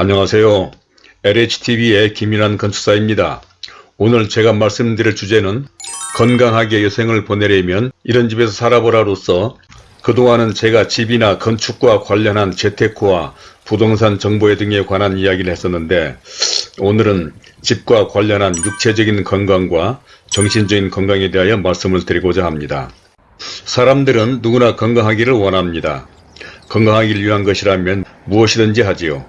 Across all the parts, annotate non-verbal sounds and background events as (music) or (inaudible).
안녕하세요. LHTV의 김인환 건축사입니다. 오늘 제가 말씀드릴 주제는 건강하게 여생을 보내려면 이런 집에서 살아보라로서 그동안은 제가 집이나 건축과 관련한 재테크와 부동산 정보에 등에 관한 이야기를 했었는데 오늘은 집과 관련한 육체적인 건강과 정신적인 건강에 대하여 말씀을 드리고자 합니다. 사람들은 누구나 건강하기를 원합니다. 건강하기를 위한 것이라면 무엇이든지 하지요.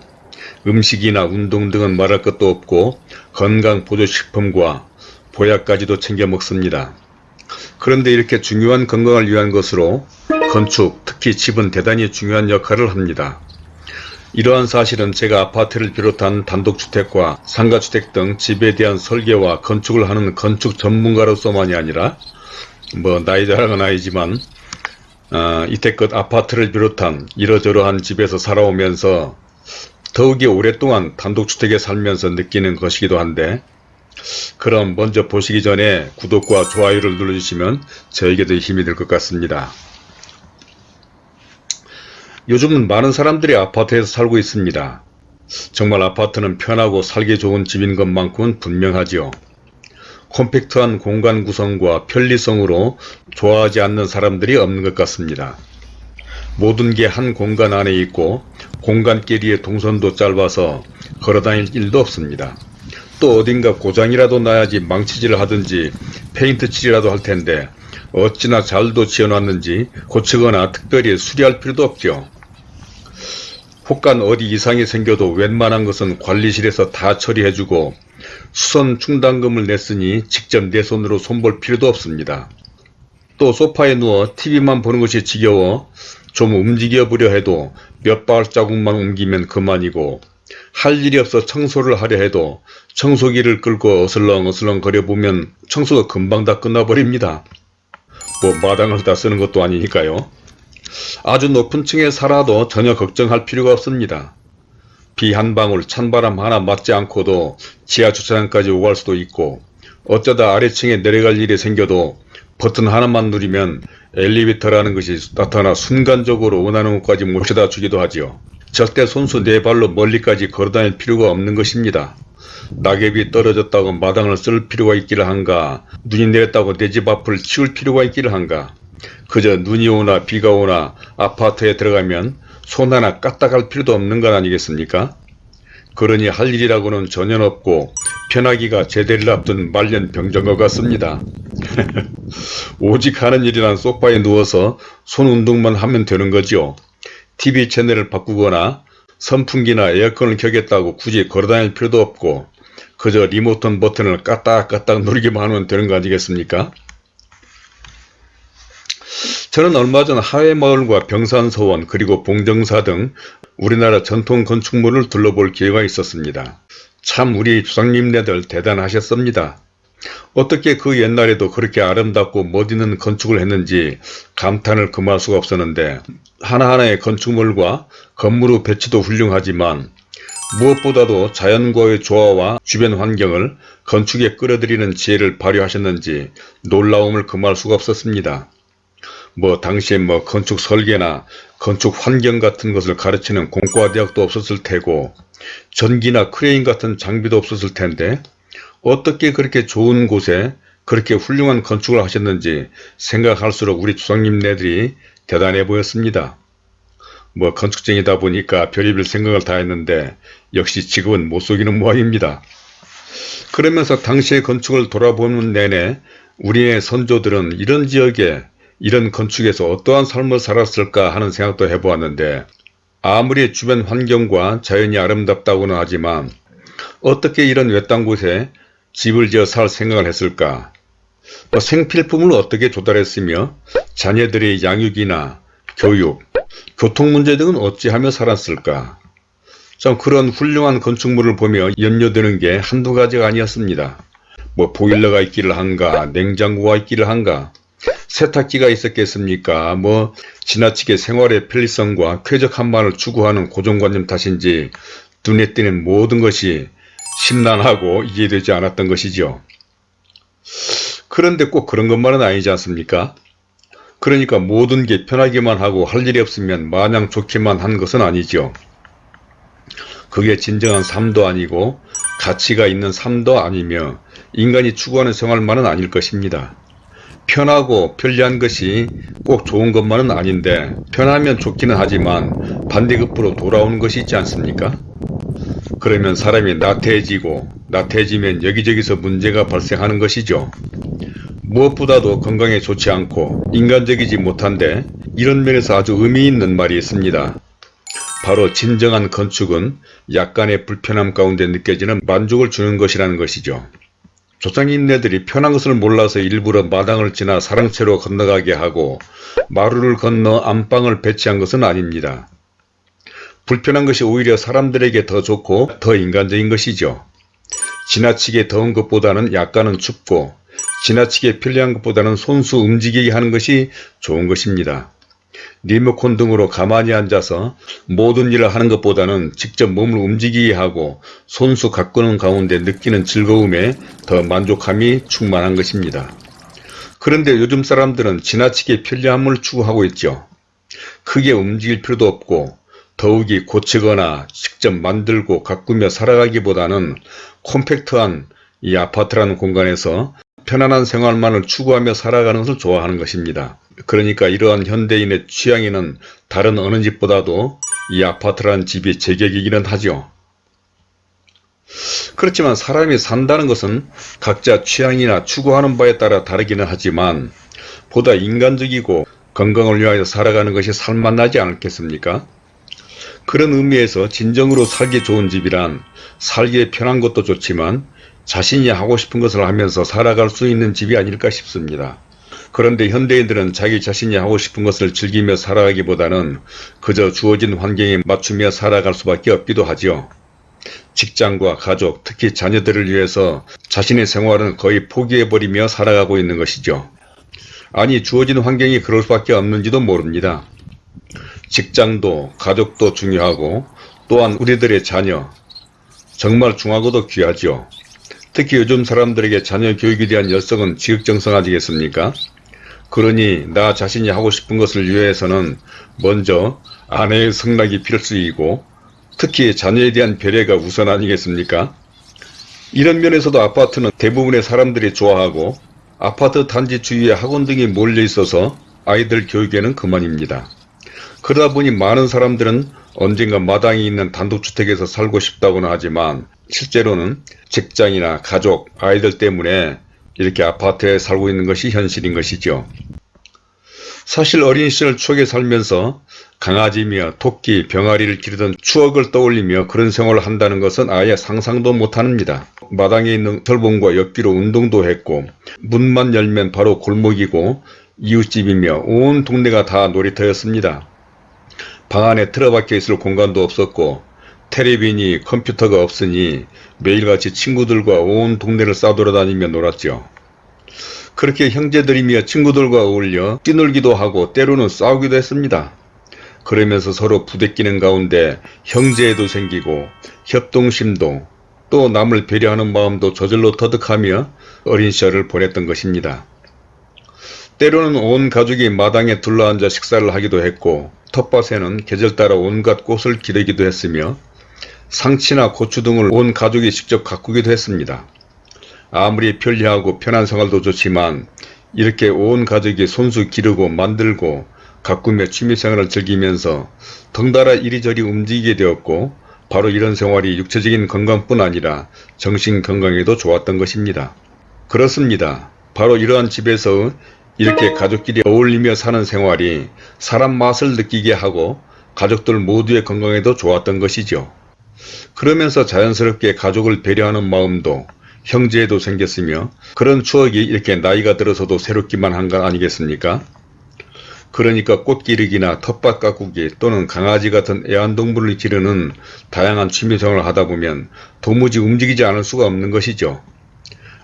음식이나 운동 등은 말할 것도 없고 건강보조식품과 보약까지도 챙겨 먹습니다. 그런데 이렇게 중요한 건강을 위한 것으로 건축, 특히 집은 대단히 중요한 역할을 합니다. 이러한 사실은 제가 아파트를 비롯한 단독주택과 상가주택 등 집에 대한 설계와 건축을 하는 건축 전문가로서만이 아니라 뭐 나이 자랑은 아니지만 어, 이때껏 아파트를 비롯한 이러저러한 집에서 살아오면서 더욱이 오랫동안 단독주택에 살면서 느끼는 것이기도 한데 그럼 먼저 보시기 전에 구독과 좋아요를 눌러주시면 저에게도 힘이 될 것 같습니다. 요즘은 많은 사람들이 아파트에서 살고 있습니다. 정말 아파트는 편하고 살기 좋은 집인 것만큼은 분명하지요. 콤팩트한 공간 구성과 편리성으로 좋아하지 않는 사람들이 없는 것 같습니다. 모든 게 한 공간 안에 있고 공간끼리의 동선도 짧아서 걸어다닐 일도 없습니다. 또 어딘가 고장이라도 나야지 망치질을 하든지 페인트 칠이라도 할 텐데 어찌나 잘도 지어놨는지 고치거나 특별히 수리할 필요도 없죠. 혹간 어디 이상이 생겨도 웬만한 것은 관리실에서 다 처리해주고 수선 충당금을 냈으니 직접 내 손으로 손볼 필요도 없습니다. 또 소파에 누워 TV만 보는 것이 지겨워 좀 움직여 보려 해도 몇 발자국만 옮기면 그만이고 할 일이 없어 청소를 하려 해도 청소기를 끌고 어슬렁 어슬렁 거려보면 청소가 금방 다 끝나버립니다. 뭐 마당을 다 쓰는 것도 아니니까요. 아주 높은 층에 살아도 전혀 걱정할 필요가 없습니다. 비 한 방울 찬바람 하나 맞지 않고도 지하 주차장까지 오갈 수도 있고 어쩌다 아래층에 내려갈 일이 생겨도 버튼 하나만 누르면 엘리베이터라는 것이 나타나 순간적으로 원하는 곳까지 모셔다 주기도 하지요. 절대 손수 네 발로 멀리까지 걸어다닐 필요가 없는 것입니다. 낙엽이 떨어졌다고 마당을 쓸 필요가 있기를 한가 눈이 내렸다고 내 집 앞을 치울 필요가 있기를 한가 그저 눈이 오나 비가 오나 아파트에 들어가면 손 하나 까딱할 필요도 없는 것 아니겠습니까? 그러니 할 일이라고는 전혀 없고 편하기가 제대를 앞둔 말년 병정것 같습니다. (laughs) 오직 하는 일이란 소파에 누워서 손 운동만 하면 되는 거지요. TV 채널을 바꾸거나 선풍기나 에어컨을 켜겠다고 굳이 걸어다닐 필요도 없고 그저 리모컨 버튼을 까딱까딱 누르기만 하면 되는 거 아니겠습니까? 저는 얼마 전 하회마을과 병산서원 그리고 봉정사 등 우리나라 전통 건축물을 둘러볼 기회가 있었습니다. 참 우리 조상님네들 대단하셨습니다. 어떻게 그 옛날에도 그렇게 아름답고 멋있는 건축을 했는지 감탄을 금할 수가 없었는데 하나하나의 건축물과 건물의 배치도 훌륭하지만 무엇보다도 자연과의 조화와 주변 환경을 건축에 끌어들이는 지혜를 발휘하셨는지 놀라움을 금할 수가 없었습니다. 뭐 당시에 뭐 건축 설계나 건축 환경 같은 것을 가르치는 공과대학도 없었을 테고 전기나 크레인 같은 장비도 없었을 텐데 어떻게 그렇게 좋은 곳에 그렇게 훌륭한 건축을 하셨는지 생각할수록 우리 조상님네들이 대단해 보였습니다. 뭐 건축쟁이다 보니까 별의별 생각을 다 했는데 역시 직업은 못 속이는 모양입니다. 그러면서 당시의 건축을 돌아보는 내내 우리의 선조들은 이런 지역에 이런 건축에서 어떠한 삶을 살았을까 하는 생각도 해보았는데 아무리 주변 환경과 자연이 아름답다고는 하지만 어떻게 이런 외딴 곳에 집을 지어 살 생각을 했을까? 뭐 생필품을 어떻게 조달했으며 자녀들의 양육이나 교육, 교통 문제 등은 어찌하며 살았을까? 참 그런 훌륭한 건축물을 보며 염려되는 게 한두 가지가 아니었습니다. 뭐 보일러가 있기를 한가, 냉장고가 있기를 한가, 세탁기가 있었겠습니까? 뭐 지나치게 생활의 편리성과 쾌적한만을 추구하는 고정관념 탓인지 눈에 띄는 모든 것이 심란하고 이해되지 않았던 것이죠. 그런데 꼭 그런 것만은 아니지 않습니까? 그러니까 모든 게 편하기만 하고 할 일이 없으면 마냥 좋기만 한 것은 아니죠. 그게 진정한 삶도 아니고 가치가 있는 삶도 아니며 인간이 추구하는 생활만은 아닐 것입니다. 편하고 편리한 것이 꼭 좋은 것만은 아닌데 편하면 좋기는 하지만 반대급부로 돌아오는 것이 있지 않습니까? 그러면 사람이 나태해지고 나태해지면 여기저기서 문제가 발생하는 것이죠. 무엇보다도 건강에 좋지 않고 인간적이지 못한데 이런 면에서 아주 의미 있는 말이 있습니다. 바로 진정한 건축은 약간의 불편함 가운데 느껴지는 만족을 주는 것이라는 것이죠. 조상님네들이 편한 것을 몰라서 일부러 마당을 지나 사랑채로 건너가게 하고 마루를 건너 안방을 배치한 것은 아닙니다. 불편한 것이 오히려 사람들에게 더 좋고 더 인간적인 것이죠. 지나치게 더운 것보다는 약간은 춥고 지나치게 편리한 것보다는 손수 움직이게 하는 것이 좋은 것입니다. 리모컨 등으로 가만히 앉아서 모든 일을 하는 것보다는 직접 몸을 움직이게 하고 손수 가꾸는 가운데 느끼는 즐거움에 더 만족함이 충만한 것입니다. 그런데 요즘 사람들은 지나치게 편리함을 추구하고 있죠. 크게 움직일 필요도 없고 더욱이 고치거나 직접 만들고 가꾸며 살아가기보다는 콤팩트한 이 아파트라는 공간에서 편안한 생활만을 추구하며 살아가는 것을 좋아하는 것입니다. 그러니까 이러한 현대인의 취향에는 다른 어느 집보다도 이 아파트라는 집이 제격이기는 하죠. 그렇지만 사람이 산다는 것은 각자 취향이나 추구하는 바에 따라 다르기는 하지만 보다 인간적이고 건강을 위하여 살아가는 것이 살만나지 않겠습니까? 그런 의미에서 진정으로 살기 좋은 집이란 살기에 편한 것도 좋지만 자신이 하고 싶은 것을 하면서 살아갈 수 있는 집이 아닐까 싶습니다. 그런데 현대인들은 자기 자신이 하고 싶은 것을 즐기며 살아가기보다는 그저 주어진 환경에 맞추며 살아갈 수밖에 없기도 하죠. 직장과 가족, 특히 자녀들을 위해서 자신의 생활은 거의 포기해버리며 살아가고 있는 것이죠. 아니 주어진 환경이 그럴 수밖에 없는지도 모릅니다. 직장도 가족도 중요하고 또한 우리들의 자녀 정말 중하고도 귀하죠. 특히 요즘 사람들에게 자녀 교육에 대한 열성은 지극정성하지겠습니까? 그러니 나 자신이 하고 싶은 것을 위해서는 먼저 아내의 성락이 필수이고 특히 자녀에 대한 배려가 우선 아니겠습니까? 이런 면에서도 아파트는 대부분의 사람들이 좋아하고 아파트 단지 주위에 학원 등이 몰려 있어서 아이들 교육에는 그만입니다. 그러다 보니 많은 사람들은 언젠가 마당이 있는 단독주택에서 살고 싶다고는 하지만 실제로는 직장이나 가족, 아이들 때문에 이렇게 아파트에 살고 있는 것이 현실인 것이죠. 사실 어린 시절 추억에 살면서 강아지며 토끼, 병아리를 기르던 추억을 떠올리며 그런 생활을 한다는 것은 아예 상상도 못합니다. 마당에 있는 철봉과 옆뒤로 운동도 했고 문만 열면 바로 골목이고 이웃집이며 온 동네가 다 놀이터였습니다. 방 안에 틀어박혀 있을 공간도 없었고 테레비니 컴퓨터가 없으니 매일같이 친구들과 온 동네를 싸돌아다니며 놀았죠. 그렇게 형제들이며 친구들과 어울려 뛰놀기도 하고 때로는 싸우기도 했습니다. 그러면서 서로 부대끼는 가운데 형제애도 생기고 협동심도 또 남을 배려하는 마음도 저절로 터득하며 어린 시절을 보냈던 것입니다. 때로는 온 가족이 마당에 둘러앉아 식사를 하기도 했고 텃밭에는 계절 따라 온갖 꽃을 기르기도 했으며 상치나 고추 등을 온 가족이 직접 가꾸기도 했습니다. 아무리 편리하고 편한 생활도 좋지만 이렇게 온 가족이 손수 기르고 만들고 가꾸며 취미생활을 즐기면서 덩달아 이리저리 움직이게 되었고 바로 이런 생활이 육체적인 건강뿐 아니라 정신 건강에도 좋았던 것입니다. 그렇습니다. 바로 이러한 집에서 이렇게 가족끼리 어울리며 사는 생활이 사람 맛을 느끼게 하고 가족들 모두의 건강에도 좋았던 것이죠. 그러면서 자연스럽게 가족을 배려하는 마음도 형제에도 생겼으며 그런 추억이 이렇게 나이가 들어서도 새롭기만 한것 아니겠습니까? 그러니까 꽃 기르기나 텃밭 가꾸기 또는 강아지 같은 애완동물을 기르는 다양한 취미생활을 하다 보면 도무지 움직이지 않을 수가 없는 것이죠.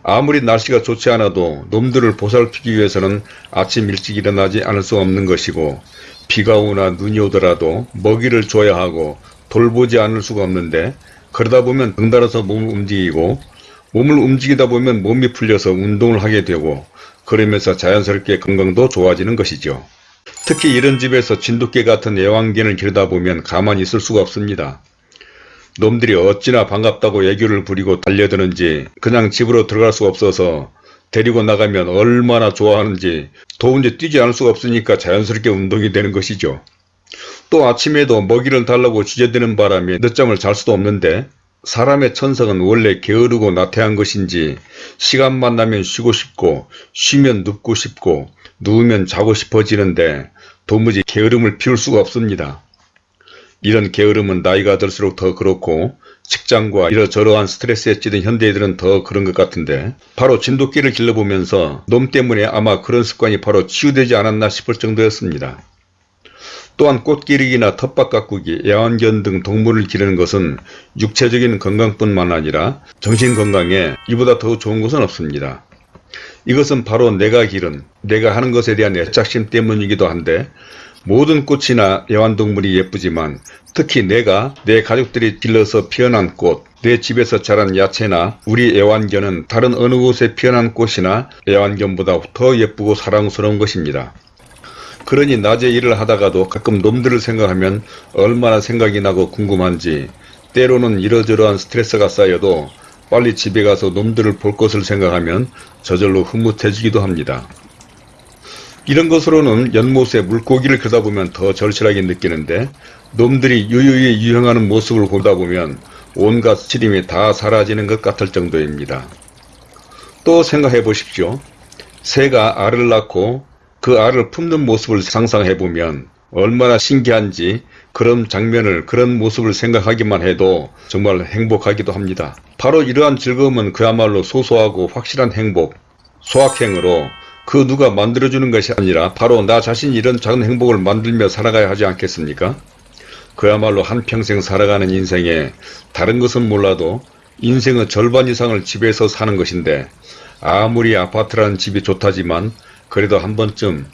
아무리 날씨가 좋지 않아도 놈들을 보살피기 위해서는 아침 일찍 일어나지 않을 수 없는 것이고 비가 오나 눈이 오더라도 먹이를 줘야 하고 돌보지 않을 수가 없는데 그러다 보면 덩달아서 몸을 움직이고 몸을 움직이다 보면 몸이 풀려서 운동을 하게 되고 그러면서 자연스럽게 건강도 좋아지는 것이죠. 특히 이런 집에서 진돗개 같은 애완견을 기르다 보면 가만히 있을 수가 없습니다. 놈들이 어찌나 반갑다고 애교를 부리고 달려드는지 그냥 집으로 들어갈 수가 없어서 데리고 나가면 얼마나 좋아하는지 더운데 뛰지 않을 수가 없으니까 자연스럽게 운동이 되는 것이죠. 또 아침에도 먹이를 달라고 주저드는 바람에 늦잠을 잘 수도 없는데 사람의 천성은 원래 게으르고 나태한 것인지 시간만 나면 쉬고 싶고 쉬면 눕고 싶고 누우면 자고 싶어지는데 도무지 게으름을 피울 수가 없습니다. 이런 게으름은 나이가 들수록 더 그렇고 직장과 이러저러한 스트레스에 찌든 현대인들은 더 그런 것 같은데 바로 진돗개를 길러보면서 놈 때문에 아마 그런 습관이 바로 치유되지 않았나 싶을 정도였습니다. 또한 꽃기르기나 텃밭 가꾸기, 애완견 등 동물을 기르는 것은 육체적인 건강뿐만 아니라 정신 건강에 이보다 더 좋은 것은 없습니다. 이것은 바로 내가 기른, 내가 하는 것에 대한 애착심 때문이기도 한데 모든 꽃이나 애완동물이 예쁘지만 특히 내가 내 가족들이 길러서 피어난 꽃, 내 집에서 자란 야채나 우리 애완견은 다른 어느 곳에 피어난 꽃이나 애완견보다 더 예쁘고 사랑스러운 것입니다. 그러니 낮에 일을 하다가도 가끔 놈들을 생각하면 얼마나 생각이 나고 궁금한지 때로는 이러저러한 스트레스가 쌓여도 빨리 집에 가서 놈들을 볼 것을 생각하면 저절로 흐뭇해지기도 합니다. 이런 것으로는 연못에 물고기를 크다 보면 더 절실하게 느끼는데 놈들이 유유히 유행하는 모습을 보다 보면 온갖 시림이 다 사라지는 것 같을 정도입니다. 또 생각해 보십시오. 새가 알을 낳고 그 알을 품는 모습을 상상해 보면 얼마나 신기한지 그런 장면을 그런 모습을 생각하기만 해도 정말 행복하기도 합니다. 바로 이러한 즐거움은 그야말로 소소하고 확실한 행복, 소확행으로 그 누가 만들어주는 것이 아니라 바로 나 자신이 이런 작은 행복을 만들며 살아가야 하지 않겠습니까? 그야말로 한평생 살아가는 인생에 다른 것은 몰라도 인생의 절반 이상을 집에서 사는 것인데 아무리 아파트라는 집이 좋다지만 그래도 한 번쯤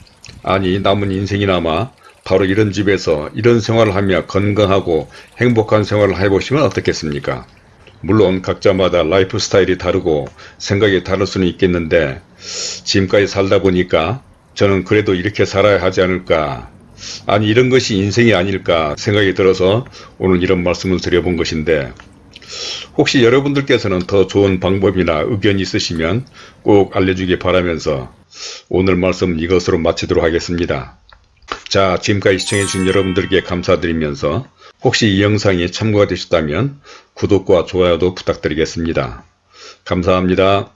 아니 남은 인생이나마 바로 이런 집에서 이런 생활을 하며 건강하고 행복한 생활을 해보시면 어떻겠습니까? 물론 각자마다 라이프 스타일이 다르고 생각이 다를 수는 있겠는데 지금까지 살다 보니까 저는 그래도 이렇게 살아야 하지 않을까 아니 이런 것이 인생이 아닐까 생각이 들어서 오늘 이런 말씀을 드려본 것인데 혹시 여러분들께서는 더 좋은 방법이나 의견이 있으시면 꼭 알려주기 바라면서 오늘 말씀 이것으로 마치도록 하겠습니다. 자 지금까지 시청해주신 여러분들께 감사드리면서 혹시 이 영상이 참고가 되셨다면 구독과 좋아요도 부탁드리겠습니다. 감사합니다.